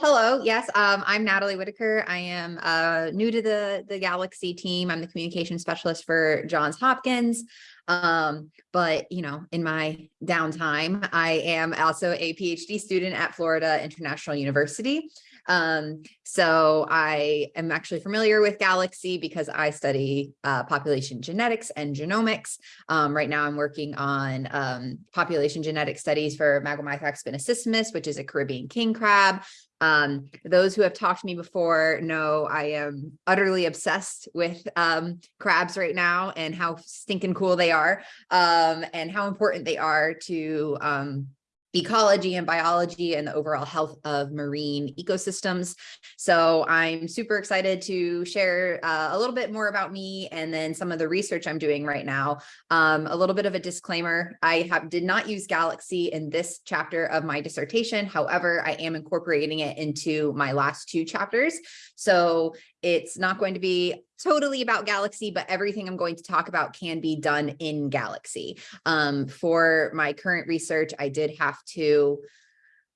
hello. Yes, um, I'm Natalie Whitaker. I am uh, new to the, the Galaxy team. I'm the communication specialist for Johns Hopkins. Um, but, you know, in my downtime, I am also a PhD student at Florida International University. Um, so I am actually familiar with Galaxy because I study uh, population genetics and genomics. Um, right now I'm working on um, population genetic studies for Maguimithrax spinosissimus, which is a Caribbean king crab. Um, those who have talked to me before know I am utterly obsessed with um, crabs right now and how stinking cool they are um, and how important they are to um, ecology and biology and the overall health of marine ecosystems. So I'm super excited to share uh, a little bit more about me and then some of the research I'm doing right now. Um, a little bit of a disclaimer, I have did not use Galaxy in this chapter of my dissertation. However, I am incorporating it into my last two chapters. So it's not going to be totally about Galaxy, but everything I'm going to talk about can be done in Galaxy. Um, for my current research, I did have to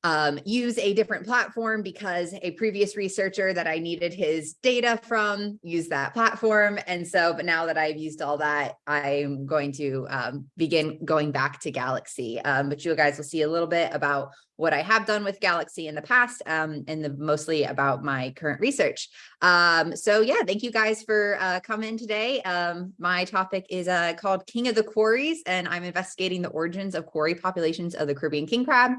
um, use a different platform because a previous researcher that I needed his data from used that platform. And so, but now that I've used all that, I'm going to um, begin going back to Galaxy. Um, but you guys will see a little bit about what I have done with Galaxy in the past um, and the, mostly about my current research. Um, so yeah, thank you guys for uh, coming today. Um, my topic is uh, called King of the Quarries, and I'm investigating the origins of quarry populations of the Caribbean king crab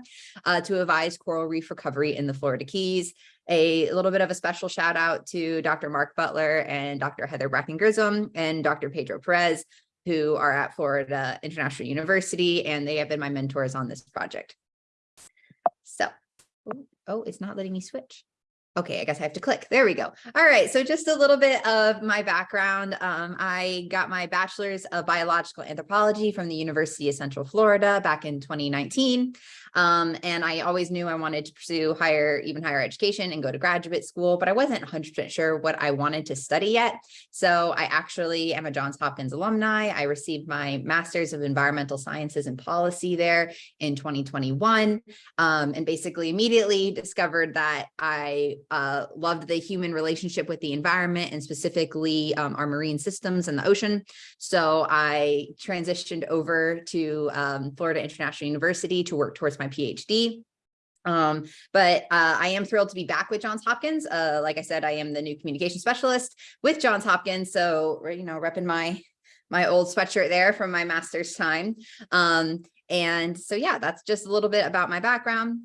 uh, to advise coral reef recovery in the Florida Keys. A little bit of a special shout out to Dr. Mark Butler and Dr. Heather Bracken Grissom and Dr. Pedro Perez, who are at Florida International University, and they have been my mentors on this project. Oh, it's not letting me switch. Okay, I guess I have to click. There we go. All right, so just a little bit of my background. Um, I got my bachelor's of biological anthropology from the University of Central Florida back in 2019. Um, and I always knew I wanted to pursue higher, even higher education and go to graduate school, but I wasn't 100% sure what I wanted to study yet. So I actually am a Johns Hopkins alumni. I received my master's of environmental sciences and policy there in 2021. Um, and basically immediately discovered that I uh, loved the human relationship with the environment and specifically um, our marine systems and the ocean. So I transitioned over to um, Florida International University to work towards my PhD. Um, but uh, I am thrilled to be back with Johns Hopkins. Uh, like I said, I am the new communication specialist with Johns Hopkins. So, you know, repping my my old sweatshirt there from my master's time. Um, and so, yeah, that's just a little bit about my background.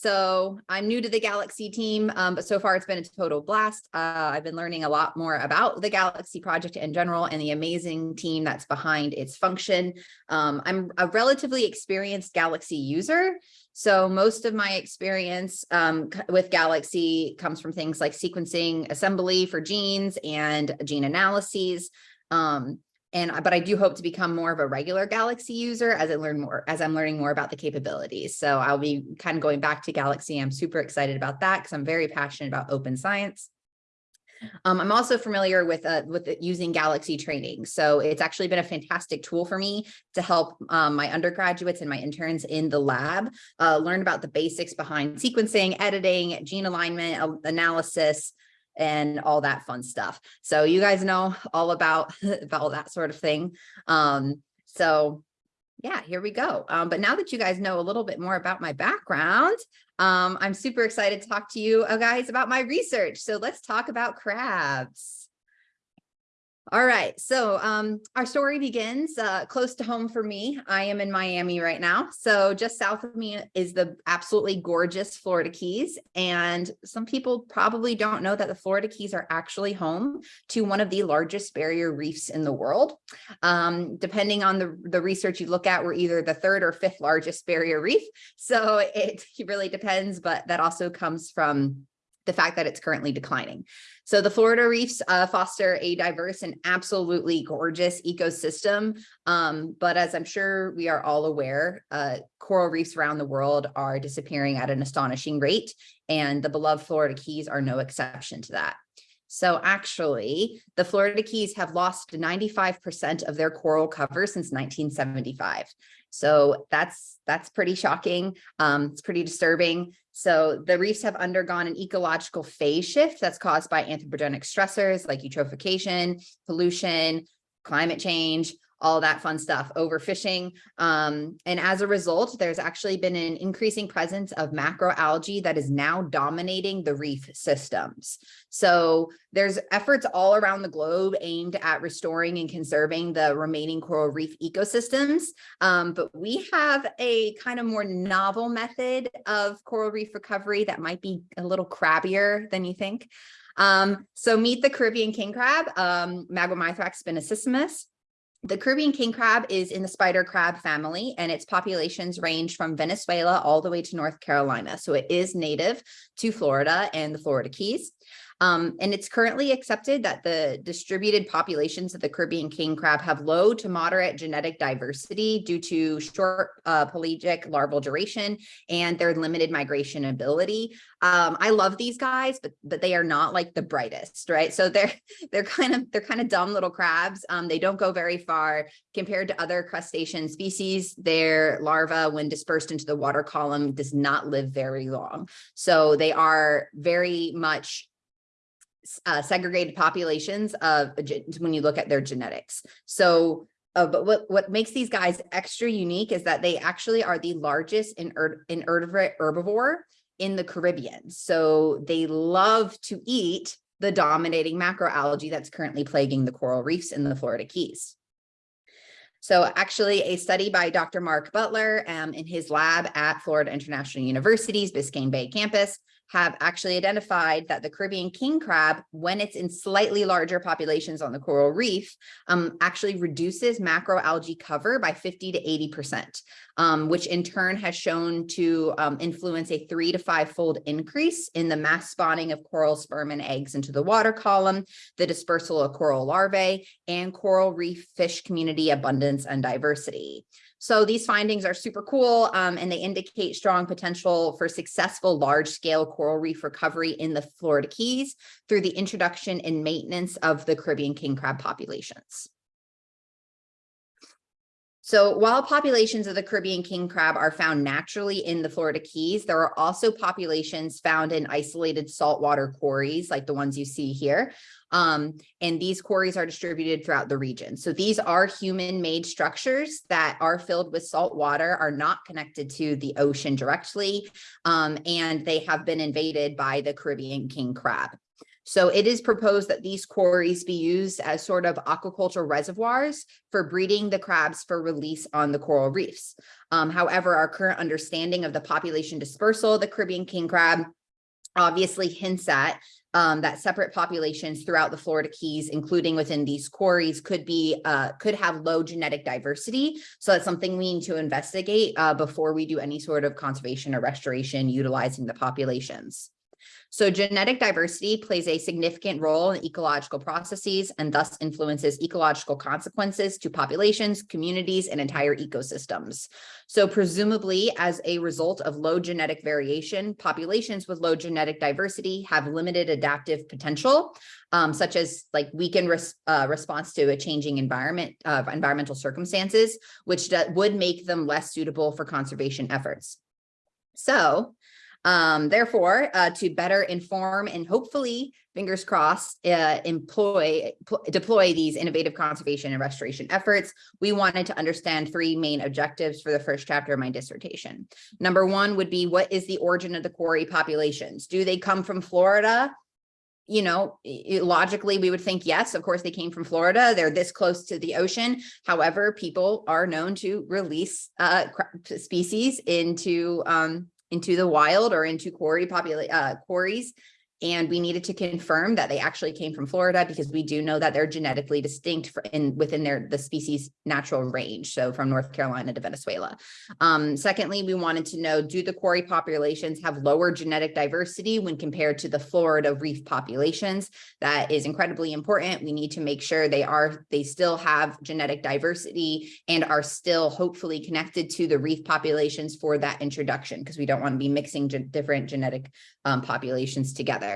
So I'm new to the Galaxy team, um, but so far it's been a total blast. Uh, I've been learning a lot more about the Galaxy project in general and the amazing team that's behind its function. Um, I'm a relatively experienced Galaxy user. So most of my experience um, with Galaxy comes from things like sequencing assembly for genes and gene analyses. Um, and but I do hope to become more of a regular Galaxy user as I learn more, as I'm learning more about the capabilities. So I'll be kind of going back to Galaxy. I'm super excited about that because I'm very passionate about open science. Um, I'm also familiar with uh, with using Galaxy training. So it's actually been a fantastic tool for me to help um, my undergraduates and my interns in the lab uh, learn about the basics behind sequencing, editing, gene alignment, analysis, and all that fun stuff. So you guys know all about, about that sort of thing. Um, so yeah, here we go. Um, but now that you guys know a little bit more about my background, um, I'm super excited to talk to you uh, guys about my research. So let's talk about crabs. All right, so um, our story begins uh, close to home for me. I am in Miami right now. So just south of me is the absolutely gorgeous Florida Keys. And some people probably don't know that the Florida Keys are actually home to one of the largest barrier reefs in the world. Um, depending on the, the research you look at, we're either the third or fifth largest barrier reef. So it really depends, but that also comes from the fact that it's currently declining. So the Florida reefs uh, foster a diverse and absolutely gorgeous ecosystem. Um, but as I'm sure we are all aware, uh, coral reefs around the world are disappearing at an astonishing rate, and the beloved Florida Keys are no exception to that. So actually, the Florida Keys have lost 95% of their coral cover since 1975. So that's, that's pretty shocking. Um, it's pretty disturbing. So the reefs have undergone an ecological phase shift that's caused by anthropogenic stressors like eutrophication, pollution, climate change, all that fun stuff, overfishing. Um, and as a result, there's actually been an increasing presence of macroalgae that is now dominating the reef systems. So there's efforts all around the globe aimed at restoring and conserving the remaining coral reef ecosystems. Um, but we have a kind of more novel method of coral reef recovery that might be a little crabbier than you think. Um, so meet the Caribbean king crab, um, Maguimithrax spinosissimus. The Caribbean king crab is in the spider crab family and its populations range from Venezuela all the way to North Carolina. So it is native to Florida and the Florida Keys. Um, and it's currently accepted that the distributed populations of the Caribbean king crab have low to moderate genetic diversity due to short uh, pelagic larval duration and their limited migration ability. Um, I love these guys, but but they are not like the brightest, right? So they're they're kind of they're kind of dumb little crabs. Um, they don't go very far compared to other crustacean species. Their larva, when dispersed into the water column, does not live very long. So they are very much uh, segregated populations of when you look at their genetics. So, uh, but what, what makes these guys extra unique is that they actually are the largest in invertebrate herbivore in the Caribbean. So they love to eat the dominating macroalgae that's currently plaguing the coral reefs in the Florida Keys. So actually a study by Dr. Mark Butler um, in his lab at Florida International University's Biscayne Bay campus have actually identified that the Caribbean king crab, when it's in slightly larger populations on the coral reef, um, actually reduces macroalgae cover by 50 to 80%, um, which in turn has shown to um, influence a three to five fold increase in the mass spawning of coral sperm and eggs into the water column, the dispersal of coral larvae, and coral reef fish community abundance and diversity. So these findings are super cool um, and they indicate strong potential for successful large scale coral reef recovery in the Florida Keys through the introduction and maintenance of the Caribbean king crab populations. So while populations of the Caribbean king crab are found naturally in the Florida Keys, there are also populations found in isolated saltwater quarries like the ones you see here. Um, and these quarries are distributed throughout the region. So these are human-made structures that are filled with salt water, are not connected to the ocean directly, um, and they have been invaded by the Caribbean king crab. So it is proposed that these quarries be used as sort of aquaculture reservoirs for breeding the crabs for release on the coral reefs. Um, however, our current understanding of the population dispersal of the Caribbean king crab obviously hints at um, that separate populations throughout the Florida Keys, including within these quarries, could be uh, could have low genetic diversity. So that's something we need to investigate uh, before we do any sort of conservation or restoration utilizing the populations. So genetic diversity plays a significant role in ecological processes and thus influences ecological consequences to populations, communities, and entire ecosystems. So presumably as a result of low genetic variation, populations with low genetic diversity have limited adaptive potential, um, such as like weakened res uh, response to a changing environment, uh, environmental circumstances, which would make them less suitable for conservation efforts. So um, therefore, uh, to better inform and hopefully, fingers crossed, uh, employ, deploy these innovative conservation and restoration efforts, we wanted to understand three main objectives for the first chapter of my dissertation. Number one would be, what is the origin of the quarry populations? Do they come from Florida? you know, logically, we would think, yes, of course, they came from Florida. They're this close to the ocean. However, people are known to release uh, species into um, into the wild or into quarry popula uh, quarries and we needed to confirm that they actually came from Florida because we do know that they're genetically distinct in within their the species natural range, so from North Carolina to Venezuela. Um, secondly, we wanted to know, do the quarry populations have lower genetic diversity when compared to the Florida reef populations? That is incredibly important. We need to make sure they are, they still have genetic diversity and are still hopefully connected to the reef populations for that introduction because we don't want to be mixing ge different genetic um, populations together.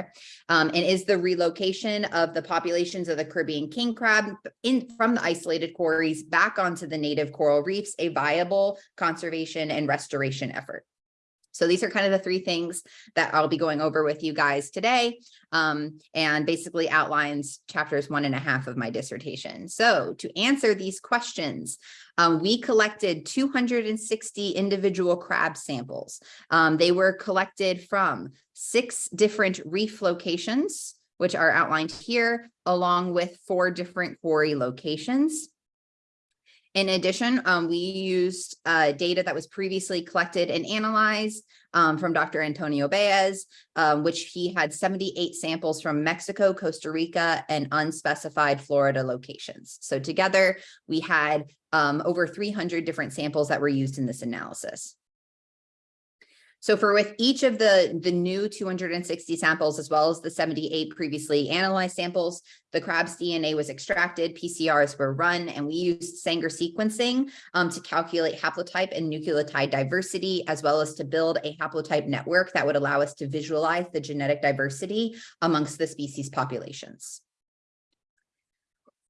Um, and is the relocation of the populations of the Caribbean king crab in from the isolated quarries back onto the native coral reefs a viable conservation and restoration effort. So these are kind of the three things that I'll be going over with you guys today um, and basically outlines chapters one and a half of my dissertation. So to answer these questions, um, we collected 260 individual crab samples. Um, they were collected from six different reef locations, which are outlined here, along with four different quarry locations. In addition, um, we used uh, data that was previously collected and analyzed um, from Dr. Antonio Baez, um, which he had 78 samples from Mexico, Costa Rica, and unspecified Florida locations. So together we had um, over 300 different samples that were used in this analysis. So for with each of the, the new 260 samples, as well as the 78 previously analyzed samples, the crab's DNA was extracted, PCRs were run, and we used Sanger sequencing um, to calculate haplotype and nucleotide diversity, as well as to build a haplotype network that would allow us to visualize the genetic diversity amongst the species populations.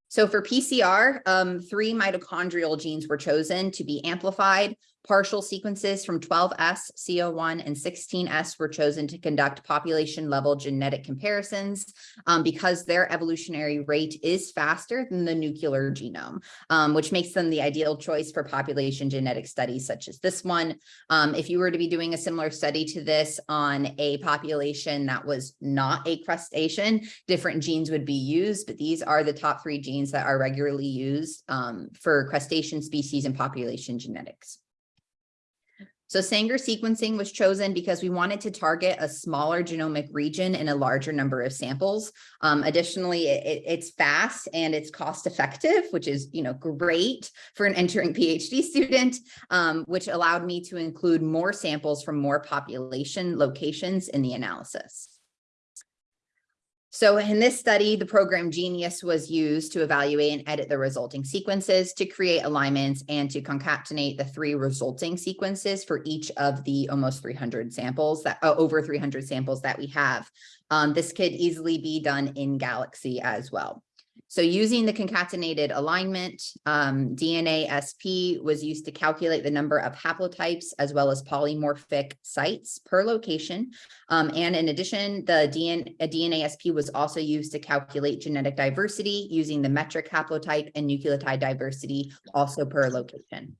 So for PCR, um, three mitochondrial genes were chosen to be amplified. Partial sequences from 12S, CO1, and 16S were chosen to conduct population level genetic comparisons um, because their evolutionary rate is faster than the nuclear genome, um, which makes them the ideal choice for population genetic studies such as this one. Um, if you were to be doing a similar study to this on a population that was not a crustacean, different genes would be used, but these are the top three genes that are regularly used um, for crustacean species and population genetics. So Sanger sequencing was chosen because we wanted to target a smaller genomic region in a larger number of samples. Um, additionally, it, it's fast and it's cost effective, which is you know great for an entering PhD student, um, which allowed me to include more samples from more population locations in the analysis. So in this study, the program Geneious was used to evaluate and edit the resulting sequences to create alignments and to concatenate the three resulting sequences for each of the almost 300 samples that uh, over 300 samples that we have. Um, this could easily be done in Galaxy as well. So using the concatenated alignment, um, DnaSP was used to calculate the number of haplotypes as well as polymorphic sites per location. Um, and in addition, the DNA, DnaSP was also used to calculate genetic diversity using the metric haplotype and nucleotide diversity also per location.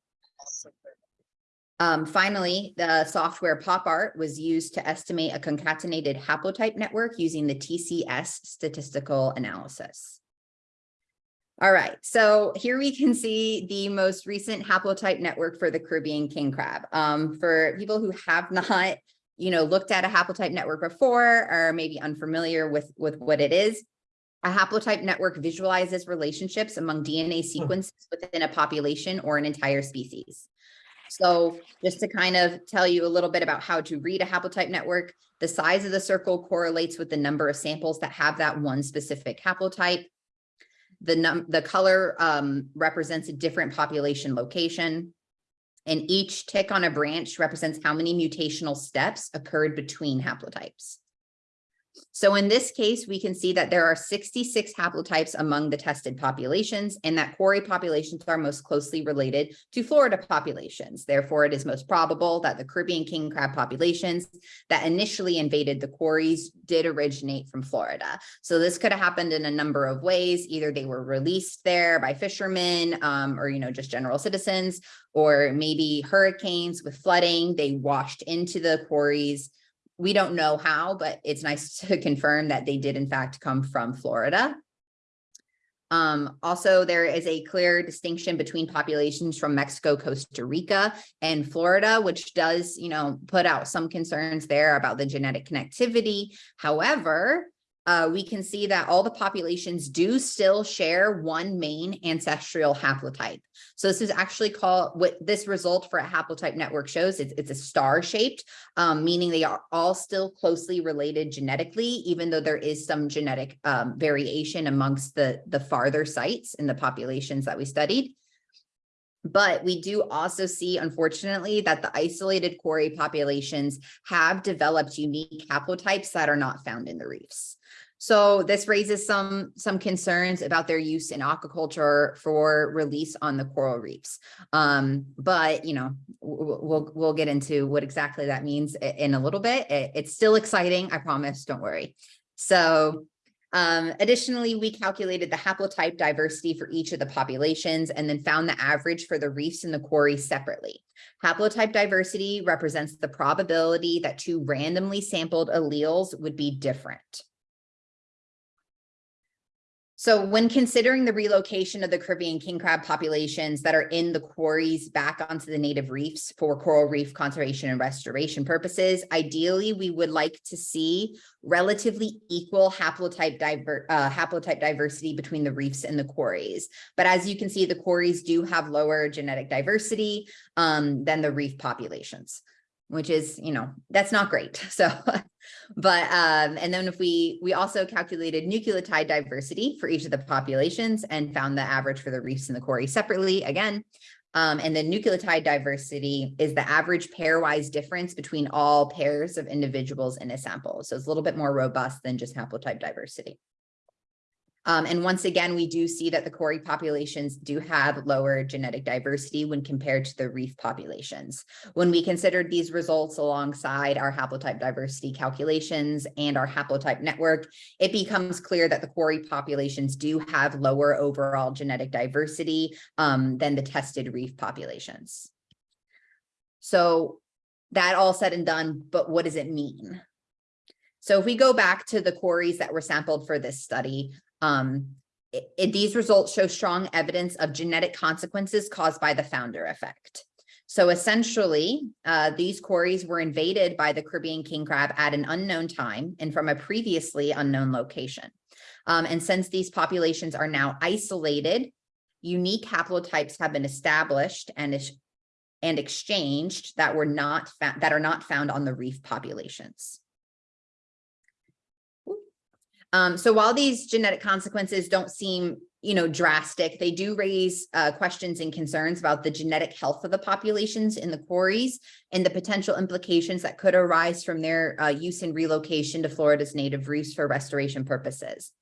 Um, finally, the software PopArt was used to estimate a concatenated haplotype network using the TCS statistical analysis. All right, so here we can see the most recent haplotype network for the Caribbean king crab. Um, for people who have not, you know, looked at a haplotype network before or maybe unfamiliar with, with what it is, a haplotype network visualizes relationships among DNA hmm. sequences within a population or an entire species. So just to kind of tell you a little bit about how to read a haplotype network, the size of the circle correlates with the number of samples that have that one specific haplotype. The, num the color um, represents a different population location. And each tick on a branch represents how many mutational steps occurred between haplotypes. So in this case, we can see that there are 66 haplotypes among the tested populations and that quarry populations are most closely related to Florida populations. Therefore, it is most probable that the Caribbean king crab populations that initially invaded the quarries did originate from Florida. So this could have happened in a number of ways. Either they were released there by fishermen um, or, you know, just general citizens, or maybe hurricanes with flooding, they washed into the quarries we don't know how, but it's nice to confirm that they did in fact come from Florida. Um, also, there is a clear distinction between populations from Mexico, Costa Rica, and Florida, which does, you know, put out some concerns there about the genetic connectivity. However, uh, we can see that all the populations do still share one main ancestral haplotype. So this is actually called what this result for a haplotype network shows. It's, it's a star shaped, um, meaning they are all still closely related genetically, even though there is some genetic um, variation amongst the, the farther sites in the populations that we studied. But we do also see, unfortunately, that the isolated quarry populations have developed unique haplotypes that are not found in the reefs. So this raises some some concerns about their use in aquaculture for release on the coral reefs. Um, but you know, we'll we'll get into what exactly that means in a little bit. It's still exciting, I promise. Don't worry. So um, additionally, we calculated the haplotype diversity for each of the populations and then found the average for the reefs and the quarry separately. Haplotype diversity represents the probability that two randomly sampled alleles would be different. So when considering the relocation of the Caribbean king crab populations that are in the quarries back onto the native reefs for coral reef conservation and restoration purposes, ideally we would like to see relatively equal haplotype, diver, uh, haplotype diversity between the reefs and the quarries. But as you can see, the quarries do have lower genetic diversity um, than the reef populations which is, you know, that's not great. So, but, um, and then if we, we also calculated nucleotide diversity for each of the populations and found the average for the reefs and the quarry separately again. Um, and the nucleotide diversity is the average pairwise difference between all pairs of individuals in a sample. So it's a little bit more robust than just haplotype diversity. Um, and once again, we do see that the quarry populations do have lower genetic diversity when compared to the reef populations. When we considered these results alongside our haplotype diversity calculations and our haplotype network, it becomes clear that the quarry populations do have lower overall genetic diversity um, than the tested reef populations. So that all said and done, but what does it mean? So if we go back to the quarries that were sampled for this study, um, it, it, these results show strong evidence of genetic consequences caused by the founder effect. So essentially, uh, these quarries were invaded by the Caribbean king crab at an unknown time and from a previously unknown location. Um, and since these populations are now isolated, unique haplotypes have been established and, and exchanged that were not that are not found on the reef populations. Um, so while these genetic consequences don't seem, you know, drastic, they do raise uh, questions and concerns about the genetic health of the populations in the quarries and the potential implications that could arise from their uh, use and relocation to Florida's native reefs for restoration purposes.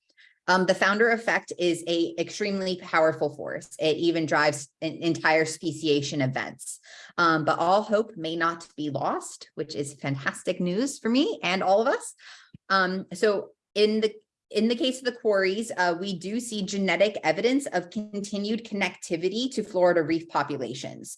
Um, the founder effect is a extremely powerful force. It even drives entire speciation events. Um, but all hope may not be lost, which is fantastic news for me and all of us. Um, so in the in the case of the quarries, uh, we do see genetic evidence of continued connectivity to Florida reef populations.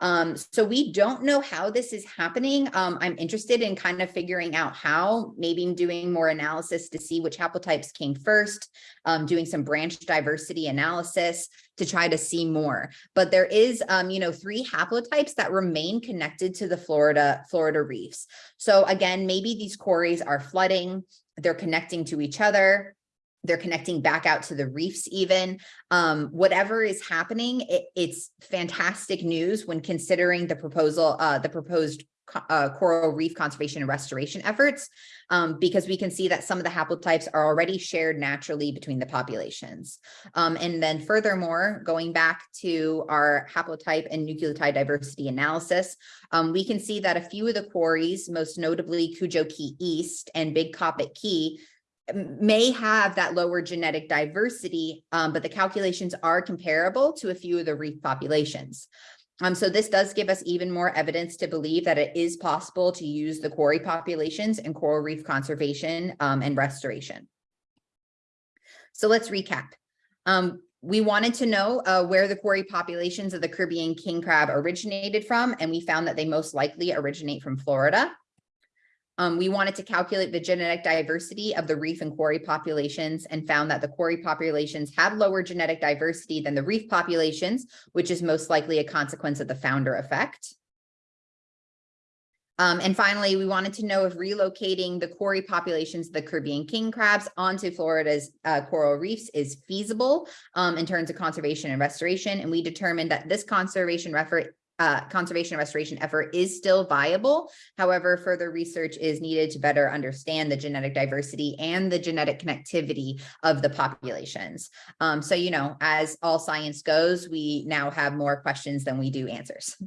Um, so we don't know how this is happening. Um, I'm interested in kind of figuring out how, maybe doing more analysis to see which haplotypes came first, um, doing some branch diversity analysis to try to see more. But there is, um, you know, three haplotypes that remain connected to the Florida, Florida reefs. So again, maybe these quarries are flooding, they're connecting to each other. They're connecting back out to the reefs even. Um, whatever is happening it, it's fantastic news when considering the proposal uh, the proposed uh, coral reef conservation and restoration efforts um, because we can see that some of the haplotypes are already shared naturally between the populations. Um, and then furthermore, going back to our haplotype and nucleotide diversity analysis, um, we can see that a few of the quarries, most notably Cudjoe Key East and Big Coppitt Key, may have that lower genetic diversity, um, but the calculations are comparable to a few of the reef populations. Um, so this does give us even more evidence to believe that it is possible to use the quarry populations in coral reef conservation um, and restoration. So let's recap. Um, we wanted to know uh, where the quarry populations of the Caribbean king crab originated from, and we found that they most likely originate from Florida. Um, we wanted to calculate the genetic diversity of the reef and quarry populations and found that the quarry populations had lower genetic diversity than the reef populations, which is most likely a consequence of the founder effect. Um, and finally, we wanted to know if relocating the quarry populations of the Caribbean king crabs onto Florida's uh, coral reefs is feasible um, in terms of conservation and restoration. And we determined that this conservation effort uh, conservation and restoration effort is still viable. However, further research is needed to better understand the genetic diversity and the genetic connectivity of the populations. Um, so, you know, as all science goes, we now have more questions than we do answers.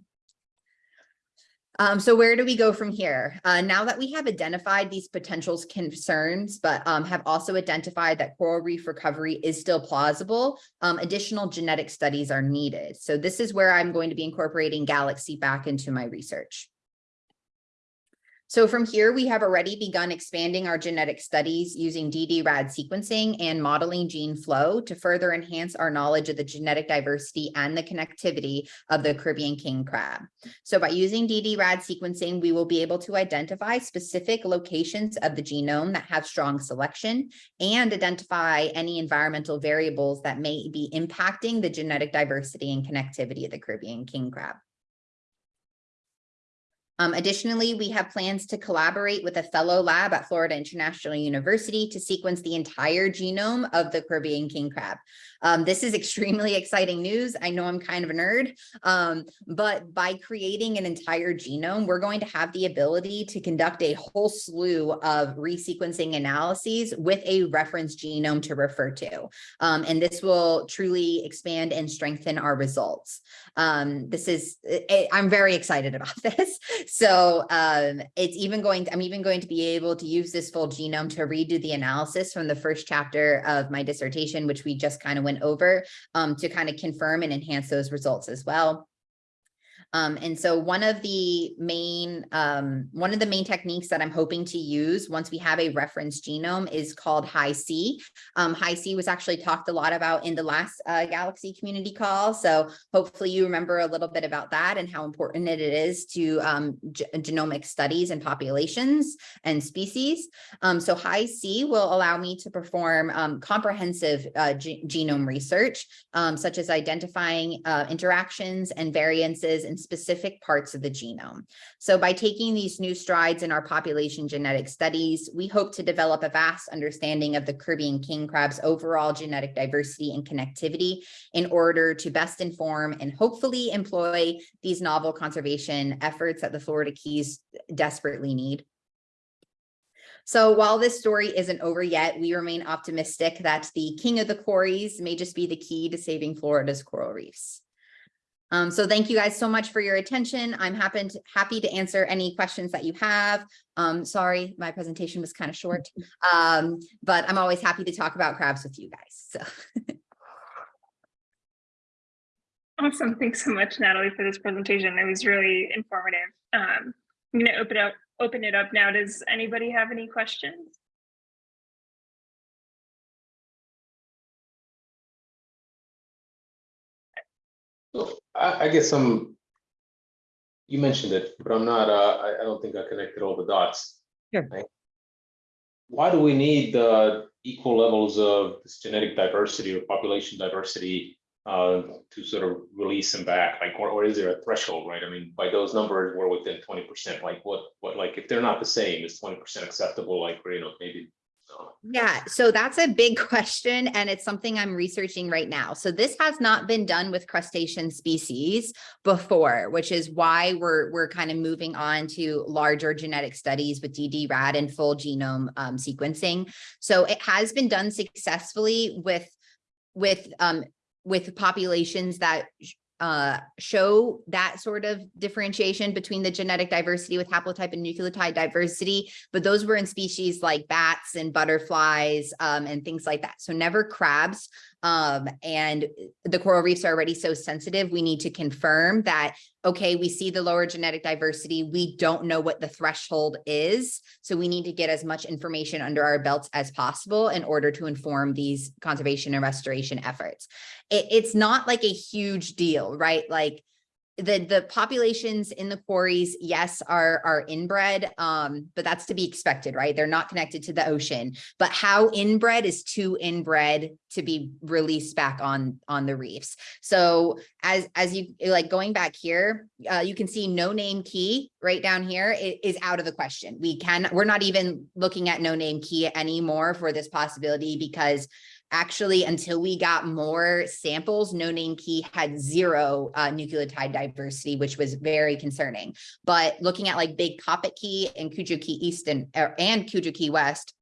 Um, so where do we go from here? Uh, now that we have identified these potential concerns, but um, have also identified that coral reef recovery is still plausible, um, additional genetic studies are needed. So this is where I'm going to be incorporating Galaxy back into my research. So from here, we have already begun expanding our genetic studies using ddRAD sequencing and modeling gene flow to further enhance our knowledge of the genetic diversity and the connectivity of the Caribbean king crab. So by using ddRAD sequencing, we will be able to identify specific locations of the genome that have strong selection and identify any environmental variables that may be impacting the genetic diversity and connectivity of the Caribbean king crab. Um, additionally, we have plans to collaborate with a fellow lab at Florida International University to sequence the entire genome of the Caribbean king crab. Um, this is extremely exciting news. I know I'm kind of a nerd, um, but by creating an entire genome, we're going to have the ability to conduct a whole slew of resequencing analyses with a reference genome to refer to. Um, and this will truly expand and strengthen our results. Um, this is, it, I'm very excited about this. So um, it's even going to, I'm even going to be able to use this full genome to redo the analysis from the first chapter of my dissertation, which we just kind of went over um, to kind of confirm and enhance those results as well. Um, and so one of the main um, one of the main techniques that I'm hoping to use once we have a reference genome is called Hi-C. Um, Hi-C was actually talked a lot about in the last uh, Galaxy community call. So hopefully you remember a little bit about that and how important it is to um, genomic studies and populations and species. Um, so Hi-C will allow me to perform um, comprehensive uh, genome research, such as identifying uh, interactions and variances in specific parts of the genome. So by taking these new strides in our population genetic studies, we hope to develop a vast understanding of the Caribbean king crab's overall genetic diversity and connectivity in order to best inform and hopefully employ these novel conservation efforts that the Florida Keys desperately need. So while this story isn't over yet, we remain optimistic that the king of the quarries may just be the key to saving Florida's coral reefs. Um, so thank you guys so much for your attention. I'm happy to, happy to answer any questions that you have. Um, sorry, my presentation was kind of short, um, but I'm always happy to talk about crabs with you guys. So. Awesome. Thanks so much, Natalie, for this presentation. It was really informative. Um, I'm going to open up open it up now. Does anybody have any questions? So I, I guess I'm, you mentioned it, but I'm not, uh, I, I don't think I connected all the dots. Sure. Right? Why do we need uh, equal levels of this genetic diversity or population diversity uh, to sort of release them back? Like, or, or is there a threshold, right? I mean, by those numbers, we're within 20%. Like, what, what, like, if they're not the same, is 20% acceptable? Like, you know, maybe yeah, so that's a big question and it's something I'm researching right now. So this has not been done with crustacean species before, which is why we're we're kind of moving on to larger genetic studies with ddRAD and full genome um, sequencing. So it has been done successfully with with um, with populations that uh, show that sort of differentiation between the genetic diversity with haplotype and nucleotide diversity, but those were in species like bats and butterflies um, and things like that. So never crabs. Um, and the coral reefs are already so sensitive. We need to confirm that, okay, we see the lower genetic diversity. We don't know what the threshold is. So we need to get as much information under our belts as possible in order to inform these conservation and restoration efforts. It, it's not like a huge deal, right? Like the the populations in the quarries yes are are inbred um but that's to be expected right? They're not connected to the ocean. But how inbred is too inbred to be released back on on the reefs. So as as you like going back here uh, you can see no name key right down here is out of the question. We can we're not even looking at no name key anymore for this possibility because actually, until we got more samples, no name key had zero uh, nucleotide diversity, which was very concerning. But looking at like Big Coppitt Key and Cudjoe Key East and, er, and Cudjoe Key West,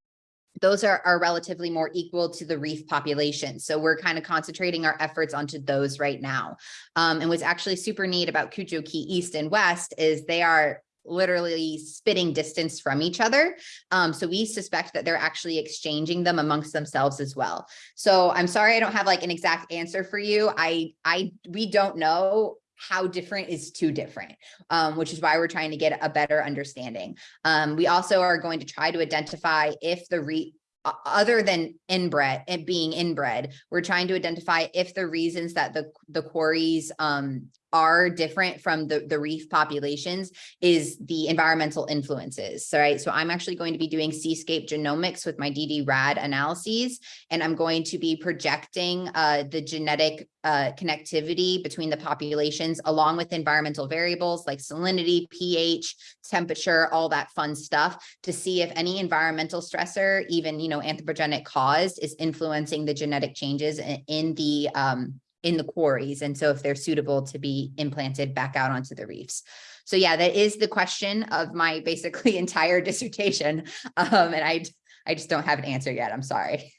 those are, are relatively more equal to the reef population. So we're kind of concentrating our efforts onto those right now. Um, and what's actually super neat about Cudjoe Key East and West is they are literally spitting distance from each other. Um, so we suspect that they're actually exchanging them amongst themselves as well. So I'm sorry, I don't have like an exact answer for you. I, I, we don't know how different is too different, um, which is why we're trying to get a better understanding. Um, we also are going to try to identify if the re other than inbred, it being inbred, we're trying to identify if the reasons that the, the quarries, um, are different from the, the reef populations is the environmental influences. So, right. So I'm actually going to be doing seascape genomics with my ddRAD analyses, and I'm going to be projecting uh, the genetic uh, connectivity between the populations along with environmental variables like salinity, pH, temperature, all that fun stuff to see if any environmental stressor, even, you know, anthropogenic caused is influencing the genetic changes in, in the, um, in the quarries. And so if they're suitable to be implanted back out onto the reefs. So yeah, that is the question of my basically entire dissertation. Um, and I, I just don't have an answer yet. I'm sorry.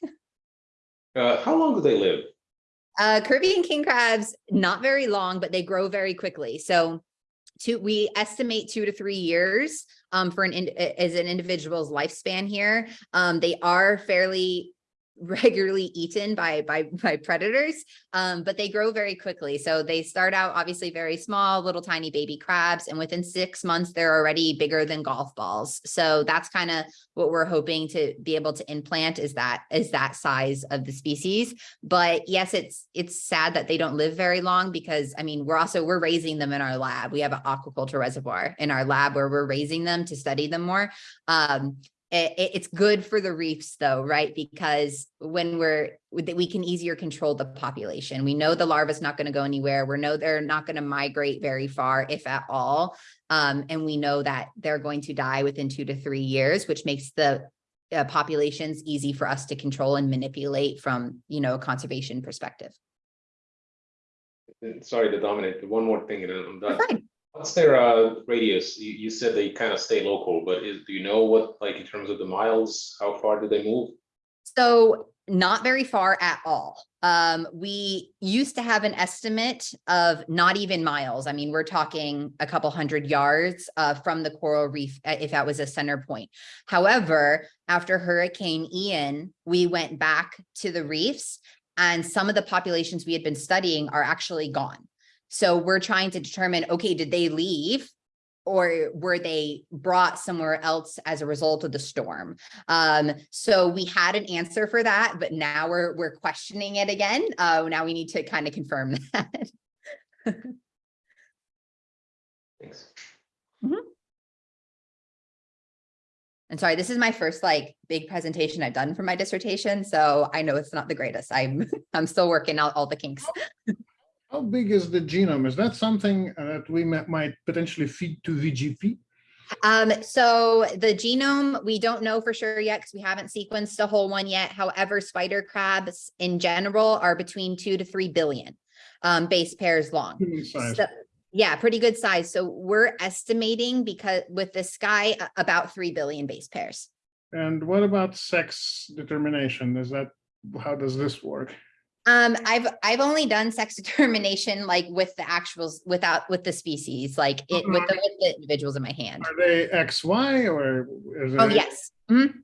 Uh, how long do they live? Uh, Caribbean king crabs, not very long, but they grow very quickly. So two, we estimate two to three years um, for an, in- as an individual's lifespan here. Um, they are fairly regularly eaten by by by predators um but they grow very quickly. So they start out obviously very small little tiny baby crabs and within six months they're already bigger than golf balls. So that's kind of what we're hoping to be able to implant is that is that size of the species. But yes it's it's sad that they don't live very long because i mean we're also we're raising them in our lab. We have an aquaculture reservoir in our lab where we're raising them to study them more. Um it's good for the reefs though, right? Because when we're, we can easier control the population. We know the larva's not going to go anywhere. We know they're not going to migrate very far, if at all. Um, and we know that they're going to die within two to three years, which makes the uh, populations easy for us to control and manipulate from, you know, a conservation perspective. Sorry to dominate, one more thing and I'm done. What's their uh radius? You you said they kind of stay local, but is, do you know what, like in terms of the miles, how far do they move? So not very far at all. Um, we used to have an estimate of not even miles. I mean, we're talking a couple hundred yards uh, from the coral reef, uh, if that was a center point. However, after Hurricane Ian, we went back to the reefs and some of the populations we had been studying are actually gone. So we're trying to determine, okay, did they leave? Or were they brought somewhere else as a result of the storm? Um, so we had an answer for that, but now we're, we're questioning it again. Uh, now we need to kind of confirm that. Thanks. And sorry, this is my first like big presentation I've done for my dissertation, so I know it's not the greatest. I'm, I'm still working out all the kinks. How big is the genome? Is that something uh, that we might potentially feed to VGP? Um, so the genome, we don't know for sure yet because we haven't sequenced a whole one yet. However, spider crabs in general are between two to three billion um, base pairs long. So, yeah, pretty good size. So we're estimating because with the sky a- about three billion base pairs. And what about sex determination? Is that, how does this work? Um, I've, I've only done sex determination like with the actuals without, with the species, like it, with the, with the individuals in my hand. Are they XY or? is Oh, yes. Mhm.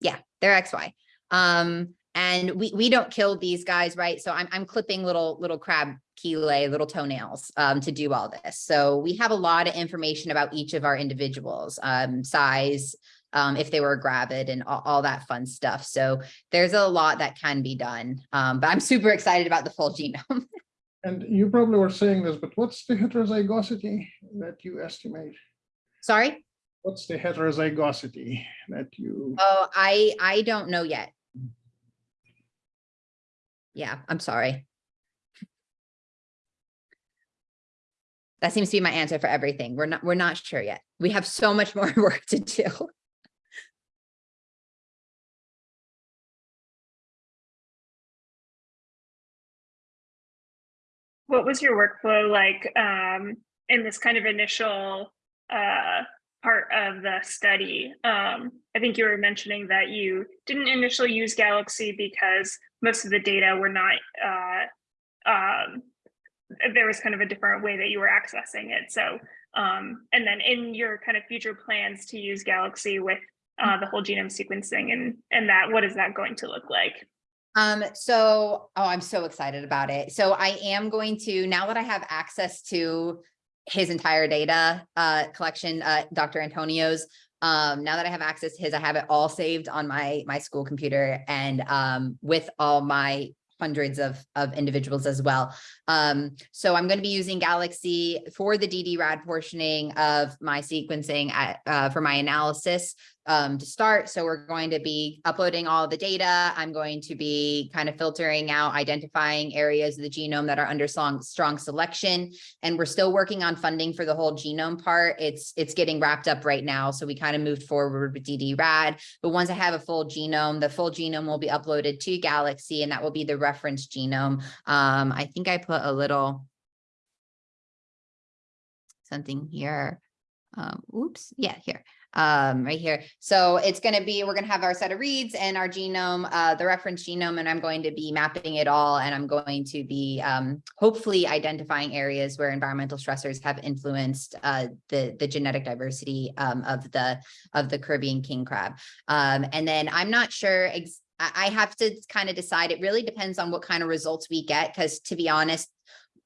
Yeah, they're XY. Um, and we, we don't kill these guys, right? So I'm, I'm clipping little, little crab chelae, little toenails, um, to do all this. So we have a lot of information about each of our individuals, um, size, um, if they were gravid and all, all that fun stuff. So there's a lot that can be done. Um, but I'm super excited about the full genome. And you probably were saying this, but what's the heterozygosity that you estimate? Sorry? What's the heterozygosity that you? Oh, I, I don't know yet. Yeah, I'm sorry. That seems to be my answer for everything. We're not, we're not sure yet. We have so much more work to do. What was your workflow like um, in this kind of initial uh, part of the study? Um, I think you were mentioning that you didn't initially use Galaxy because most of the data were not, uh, um, there was kind of a different way that you were accessing it. So, um, and then in your kind of future plans to use Galaxy with uh, the whole genome sequencing and, and that, what is that going to look like? Um, so, oh, I'm so excited about it. So I am going to, now that I have access to his entire data, uh, collection, uh, Dr. Antonio's, um, now that I have access to his, I have it all saved on my, my school computer and, um, with all my hundreds of, of individuals as well. Um, so I'm going to be using Galaxy for the DD-RAD portioning of my sequencing at, uh, for my analysis um, to start. So we're going to be uploading all the data. I'm going to be kind of filtering out, identifying areas of the genome that are under strong, strong selection. And we're still working on funding for the whole genome part. It's, it's getting wrapped up right now. So we kind of moved forward with ddRAD. But once I have a full genome, the full genome will be uploaded to Galaxy and that will be the reference genome. Um, I think I put a little something here. Um, oops, yeah, here um, right here. So it's going to be, we're going to have our set of reads and our genome, uh, the reference genome, and I'm going to be mapping it all. And I'm going to be um, hopefully identifying areas where environmental stressors have influenced uh, the, the genetic diversity um, of the of the Caribbean king crab. Um, and then I'm not sure I have to kind of decide. It really depends on what kind of results we get, because to be honest,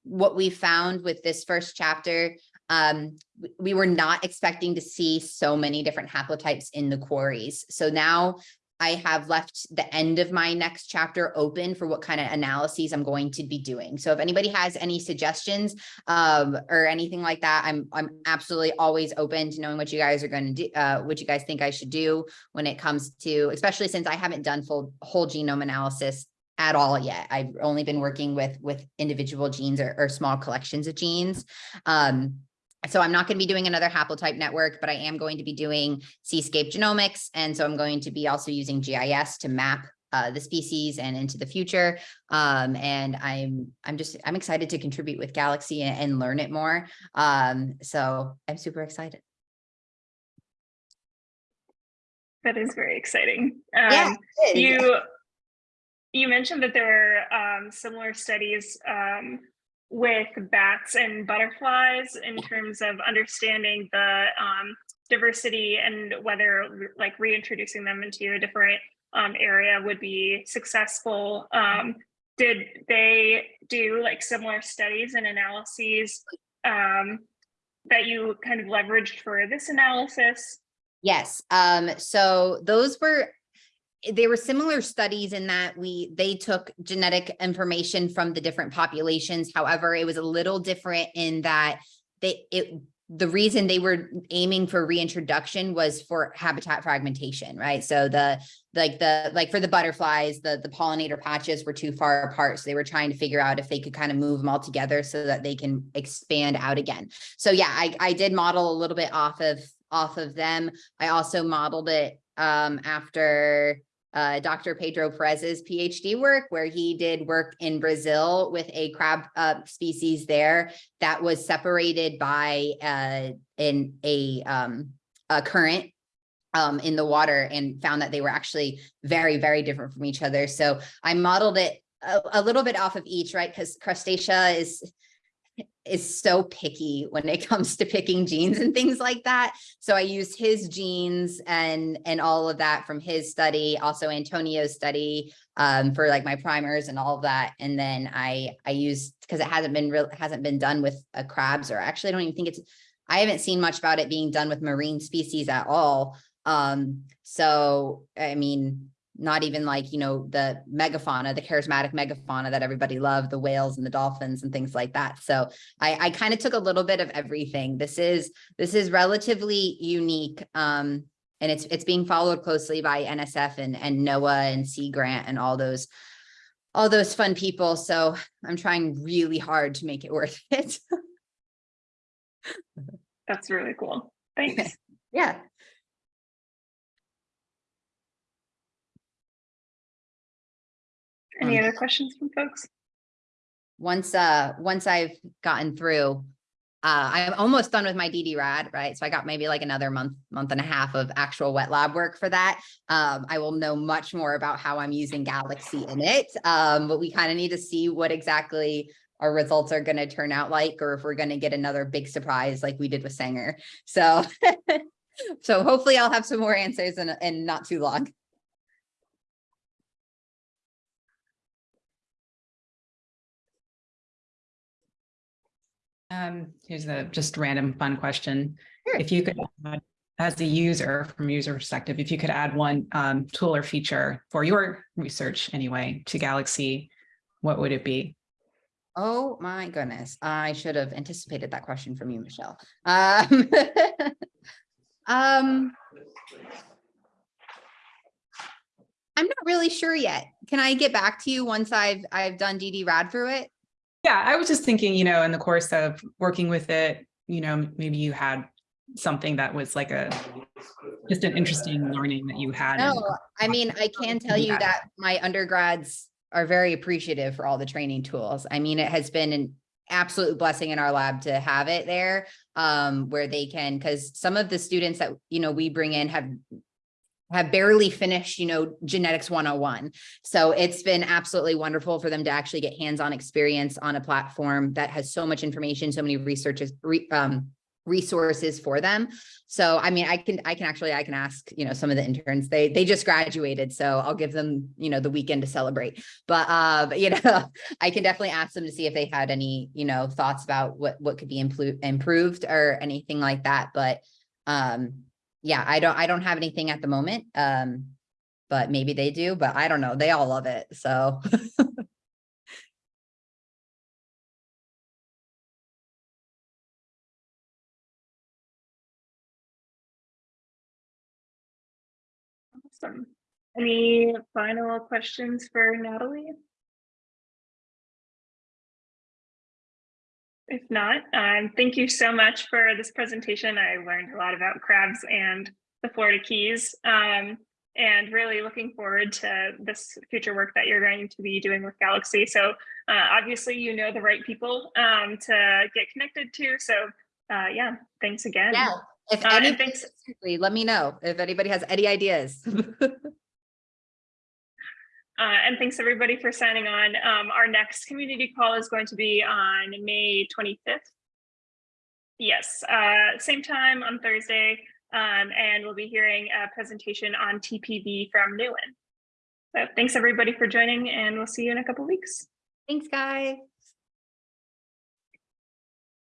what we found with this first chapter um, we were not expecting to see so many different haplotypes in the quarries. So now I have left the end of my next chapter open for what kind of analyses I'm going to be doing. So if anybody has any suggestions um, or anything like that, I'm I'm absolutely always open to knowing what you guys are going to do, uh, what you guys think I should do when it comes to, especially since I haven't done full whole genome analysis at all yet. I've only been working with with individual genes or, or small collections of genes. Um, so I'm not going to be doing another haplotype network, but I am going to be doing seascape genomics. And so I'm going to be also using GIS to map uh, the species and into the future. Um, and I'm I'm just I'm excited to contribute with Galaxy and, and learn it more. Um, so I'm super excited. That is very exciting. Yeah, Um, is. you you mentioned that there were um, similar studies um, with bats and butterflies in terms of understanding the um, diversity and whether like reintroducing them into a different um, area would be successful. Um, did they do like similar studies and analyses um, that you kind of leveraged for this analysis? Yes, um, so those were, they were similar studies in that we, they took genetic information from the different populations. However, it was a little different in that they, it, the reason they were aiming for reintroduction was for habitat fragmentation, right? So the, like the, like for the butterflies, the, the pollinator patches were too far apart. So they were trying to figure out if they could kind of move them all together so that they can expand out again. So yeah, I, I did model a little bit off of, off of them. I also modeled it um, after uh, Dr. Pedro Perez's PhD work, where he did work in Brazil with a crab uh, species there that was separated by uh, in a, um, a current um, in the water and found that they were actually very, very different from each other. So I modeled it a, a little bit off of each, right? Because crustacea is is so picky when it comes to picking genes and things like that. So I used his genes and and all of that from his study, also Antonio's study um, for like my primers and all of that. And then I I used because it hasn't been real hasn't been done with uh, crabs or actually I don't even think it's I haven't seen much about it being done with marine species at all. Um, so I mean, not even like, you know, the megafauna, the charismatic megafauna that everybody loved, the whales and the dolphins and things like that. So I, I kind of took a little bit of everything. This is, this is relatively unique. Um, and it's, it's being followed closely by NSF and, and NOAA and Sea Grant and all those, all those fun people. So I'm trying really hard to make it worth it. That's really cool. Thanks. Yeah. Any Um, other questions from folks? once, uh, once I've gotten through, uh, I'm almost done with my ddRAD, right? So I got maybe like another month, month and a half of actual wet lab work for that. Um, I will know much more about how I'm using Galaxy in it. Um, but we kind of need to see what exactly our results are going to turn out like, or if we're going to get another big surprise like we did with Sanger. So, so hopefully I'll have some more answers in, in not too long. Um, here's a just random fun question. Sure. If you could, add, as a user, from a user perspective, if you could add one um, tool or feature for your research anyway to Galaxy, what would it be? Oh my goodness, I should have anticipated that question from you, Michelle. Um, um, I'm not really sure yet. Can I get back to you once I've, I've done ddRAD through it? Yeah, I was just thinking, you know, in the course of working with it, you know, maybe you had something that was like a just an interesting learning that you had. No, I mean, I can tell you that my undergrads are very appreciative for all the training tools. I mean, it has been an absolute blessing in our lab to have it there. Um, where they can, because some of the students that, you know, we bring in have have barely finished, you know, genetics 101. So it's been absolutely wonderful for them to actually get hands-on experience on a platform that has so much information, so many researches, re, um, resources for them. So, I mean, I can, I can actually, I can ask, you know, some of the interns, they, they just graduated, so I'll give them, you know, the weekend to celebrate. But, uh, but, you know, I can definitely ask them to see if they had any, you know, thoughts about what, what could be improved, improved or anything like that. But, um, yeah, I don't, I don't have anything at the moment. Um, but maybe they do, but I don't know. They all love it, so. Awesome. Any final questions for Natalie? If not, um, thank you so much for this presentation. I learned a lot about crabs and the Florida Keys. Um, and really looking forward to this future work that you're going to be doing with Galaxy. So uh, obviously, you know the right people um, to get connected to. So uh, yeah, thanks again. Yeah, if Uh, and any, thanks- let me know if anybody has any ideas. Uh, and thanks everybody for signing on. Um, our next community call is going to be on May 25th. Yes, uh, same time on Thursday. Um, and we'll be hearing a presentation on TPV from Nuwan. So thanks everybody for joining and we'll see you in a couple weeks. Thanks, guys.